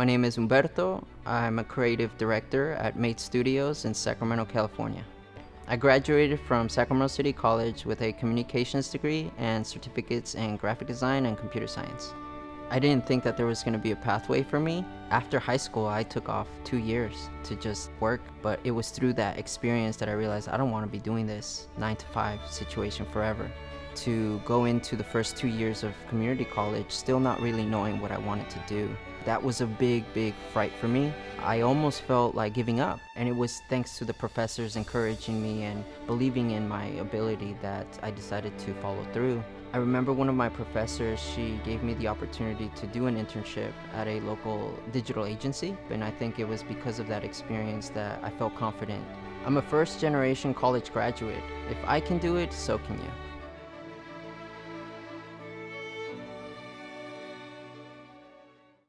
My name is Humberto. I'm a creative director at Mate Studios in Sacramento, California. I graduated from Sacramento City College with a communications degree and certificates in graphic design and computer science. I didn't think that there was going to be a pathway for me. After high school, I took off two years to just work, but it was through that experience that I realized I don't want to be doing this 9 to 5 situation forever. To go into the first two years of community college still not really knowing what I wanted to do. That was a big, big fright for me. I almost felt like giving up. And it was thanks to the professors encouraging me and believing in my ability that I decided to follow through. I remember one of my professors, she gave me the opportunity to do an internship at a local digital agency. And I think it was because of that experience that I felt confident. I'm a first generation college graduate. If I can do it, so can you.